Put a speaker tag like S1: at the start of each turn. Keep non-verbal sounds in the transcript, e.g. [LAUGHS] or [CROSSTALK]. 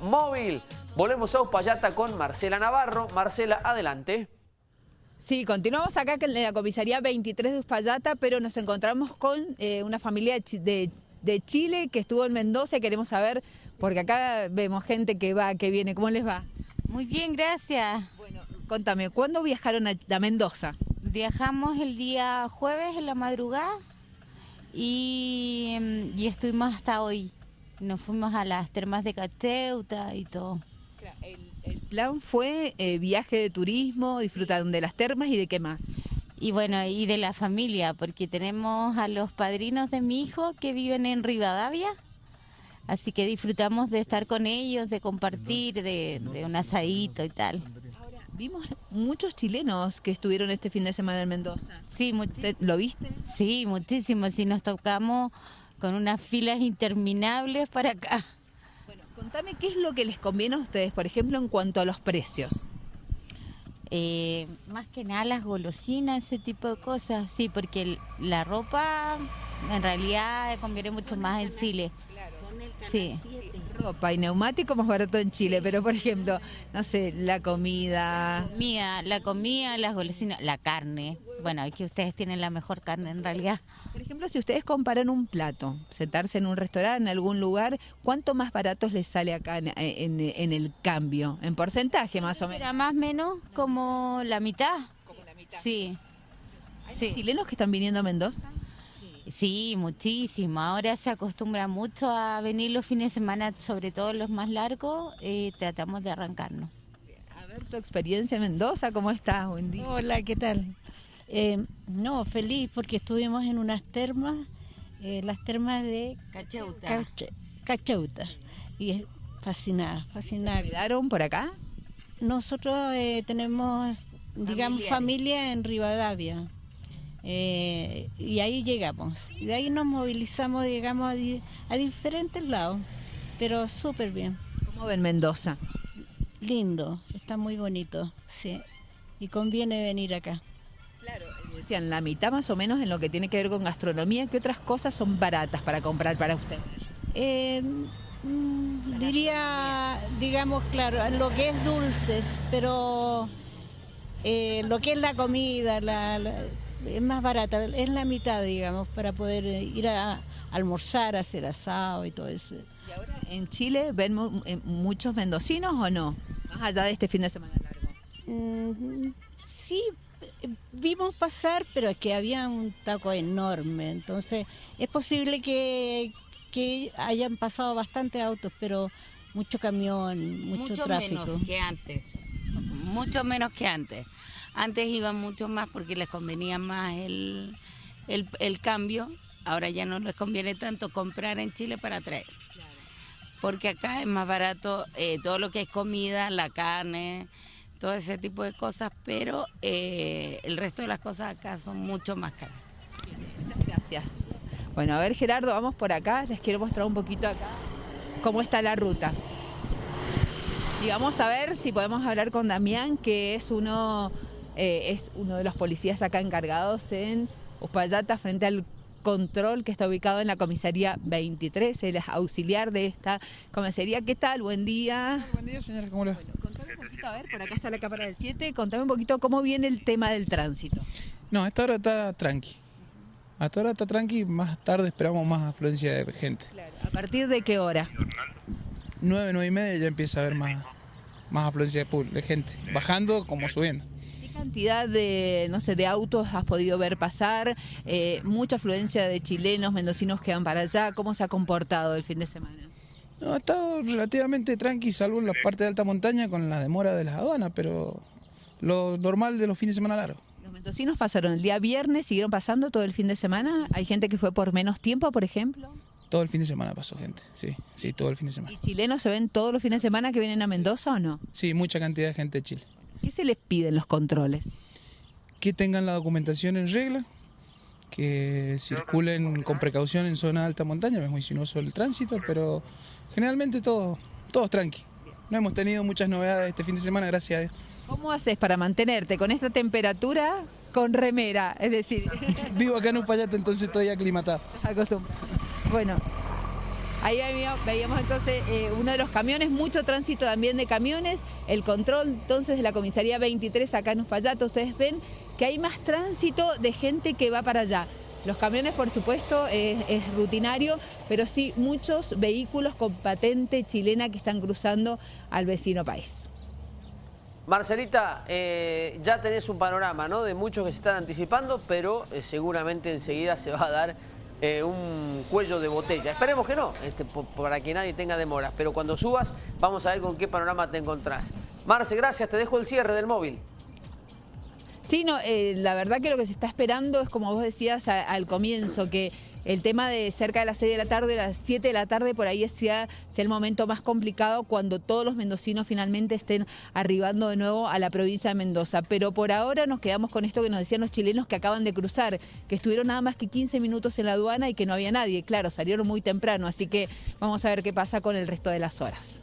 S1: móvil. Volvemos a Uspallata con Marcela Navarro. Marcela, adelante.
S2: Sí, continuamos acá en la comisaría 23 de Uspallata, pero nos encontramos con eh, una familia de, de, Chile que estuvo en Mendoza y queremos saber, porque acá vemos gente que va, que viene, ¿cómo les va?
S3: Muy bien, gracias.
S2: Bueno, contame, ¿cuándo viajaron a, a Mendoza?
S3: Viajamos el día jueves en la madrugada y, mm, y estuvimos hasta hoy. Nos fuimos a las termas de Cacheuta y todo.
S2: El, plan fue eh, viaje de turismo, disfrutaron de las termas y de qué más.
S3: Y bueno, y de la familia, porque tenemos a los padrinos de mi hijo que viven en Rivadavia. Así que disfrutamos de estar con ellos, de compartir, de, un asadito y tal.
S2: Ahora, vimos muchos chilenos que estuvieron este fin de semana en Mendoza.
S3: Sí,
S2: ¿lo viste?
S3: Sí, muchísimo. Sí, nos tocamos con unas filas interminables para acá.
S2: Bueno, contame qué es lo que les conviene a ustedes, por ejemplo, en cuanto a los precios.
S3: Eh, más que nada las golosinas, ese tipo de cosas, sí, porque la ropa en realidad conviene mucho más en Chile.
S2: Sí. Ropa y neumático más barato en Chile, pero por ejemplo, no sé, la comida.
S3: Mía, la comida, las golosinas, la carne. Bueno, es que ustedes tienen la mejor carne en realidad.
S2: Por ejemplo, si ustedes comparan un plato, sentarse en un restaurante, en algún lugar, ¿cuánto más barato les sale acá en, el cambio? En porcentaje más o menos.
S3: Será más o menos como la mitad.
S2: Como la mitad.
S3: Sí.
S2: ¿Hay chilenos que están viniendo a Mendoza?
S3: Sí, muchísimo. Ahora se acostumbra mucho a venir los fines de semana, sobre todo los más largos, eh, tratamos de arrancarnos.
S2: A ver tu experiencia en Mendoza, ¿cómo estás? Buen día.
S4: Hola, ¿qué tal? Eh, no, feliz porque estuvimos en unas termas, eh, las termas de
S3: Cacheuta.
S4: Cacheuta. Y es fascinada, fascinada.
S2: ¿Quedaron por acá?
S4: Nosotros tenemos, digamos, familia en Rivadavia. Eh, y ahí llegamos. De ahí nos movilizamos, digamos, a, diferentes lados, pero súper bien.
S2: ¿Cómo ven Mendoza?
S4: Lindo, está muy bonito, sí. Y conviene venir acá.
S2: Claro, decían la mitad más o menos en lo que tiene que ver con gastronomía. ¿Qué otras cosas son baratas para comprar para usted?
S4: Eh, mm, diría, digamos, claro, lo que es dulces, pero eh, lo que es la comida, la es más barata, es la mitad, digamos, para poder ir a, almorzar, a hacer asado y todo eso.
S2: ¿Y ahora en Chile ven eh, muchos mendocinos o no? Más allá de este fin de semana largo.
S4: Mm, sí, vimos pasar, pero es que había un taco enorme, entonces es posible que, que hayan pasado bastantes autos, pero mucho camión, mucho,
S3: mucho
S4: tráfico.
S3: menos que antes, mucho menos que antes. Antes iban mucho más porque les convenía más el, el, cambio, ahora ya no les conviene tanto comprar en Chile para traer. Porque acá es más barato eh, todo lo que es comida, la carne, todo ese tipo de cosas, pero eh, el resto de las cosas acá son mucho más caras.
S2: muchas gracias. Bueno, a ver Gerardo, vamos por acá, les quiero mostrar un poquito acá cómo está la ruta. Y vamos a ver si podemos hablar con Damián, que es uno eh, es uno de los policías acá encargados en Uspallata frente al control que está ubicado en la comisaría 23, él es auxiliar de esta comisaría. ¿Qué tal? Buen día.
S5: Buen día, señora, ¿cómo le va?
S2: contame un poquito, a ver, por acá está la cámara del 7, contame un poquito cómo viene el tema del tránsito.
S5: No, esta hora está tranqui. A esta hora está tranqui, más tarde esperamos más afluencia de gente.
S2: Claro, ¿a partir de qué hora?
S5: 9, 9 y media ya empieza a haber más, más afluencia de gente, bajando como subiendo
S2: cantidad de, no sé, de autos has podido ver pasar? Eh, mucha afluencia de chilenos, mendocinos que van para allá. ¿Cómo se ha comportado el fin de semana?
S5: No, ha estado relativamente tranqui, salvo en la parte de alta montaña con la demora de las aduanas, pero lo normal de los fines de semana largos.
S2: ¿Los mendocinos pasaron el día viernes, siguieron pasando todo el fin de semana? ¿Hay gente que fue por menos tiempo, por ejemplo?
S5: Todo el fin de semana pasó gente, sí, sí, todo el fin de semana.
S2: ¿Y chilenos se ven todos los fines de semana que vienen a Mendoza o no?
S5: Sí, mucha cantidad de gente de Chile.
S2: ¿Qué se les piden los controles?
S5: Que tengan la documentación en regla, que circulen con precaución en zona de alta montaña, es muy sinuoso el tránsito, pero generalmente todo, todos tranqui. No hemos tenido muchas novedades este fin de semana, gracias a Dios.
S2: ¿Cómo haces para mantenerte con esta temperatura con remera? Es decir, [LAUGHS]
S5: vivo acá en Upayate, entonces estoy aclimatado. [LAUGHS]
S2: Acostumbrado. Bueno, Ahí veíamos, entonces eh, uno de los camiones, mucho tránsito también de camiones, el control entonces de la comisaría 23 acá en Uspallata, ustedes ven que hay más tránsito de gente que va para allá. Los camiones, por supuesto, es, es rutinario, pero sí muchos vehículos con patente chilena que están cruzando al vecino país.
S1: Marcelita, eh, ya tenés un panorama ¿no? de muchos que se están anticipando, pero eh, seguramente enseguida se va a dar eh, un cuello de botella. Esperemos que no, este, para que nadie tenga demoras, pero cuando subas vamos a ver con qué panorama te encontrás. Marce, gracias, te dejo el cierre del móvil.
S2: Sí, no, eh, la verdad que lo que se está esperando es, como vos decías al comienzo, que el tema de cerca de las 6 de la tarde, las 7 de la tarde, por ahí sea, sea el momento más complicado cuando todos los mendocinos finalmente estén arribando de nuevo a la provincia de Mendoza. Pero por ahora nos quedamos con esto que nos decían los chilenos que acaban de cruzar, que estuvieron nada más que 15 minutos en la aduana y que no había nadie. Claro, salieron muy temprano, así que vamos a ver qué pasa con el resto de las horas.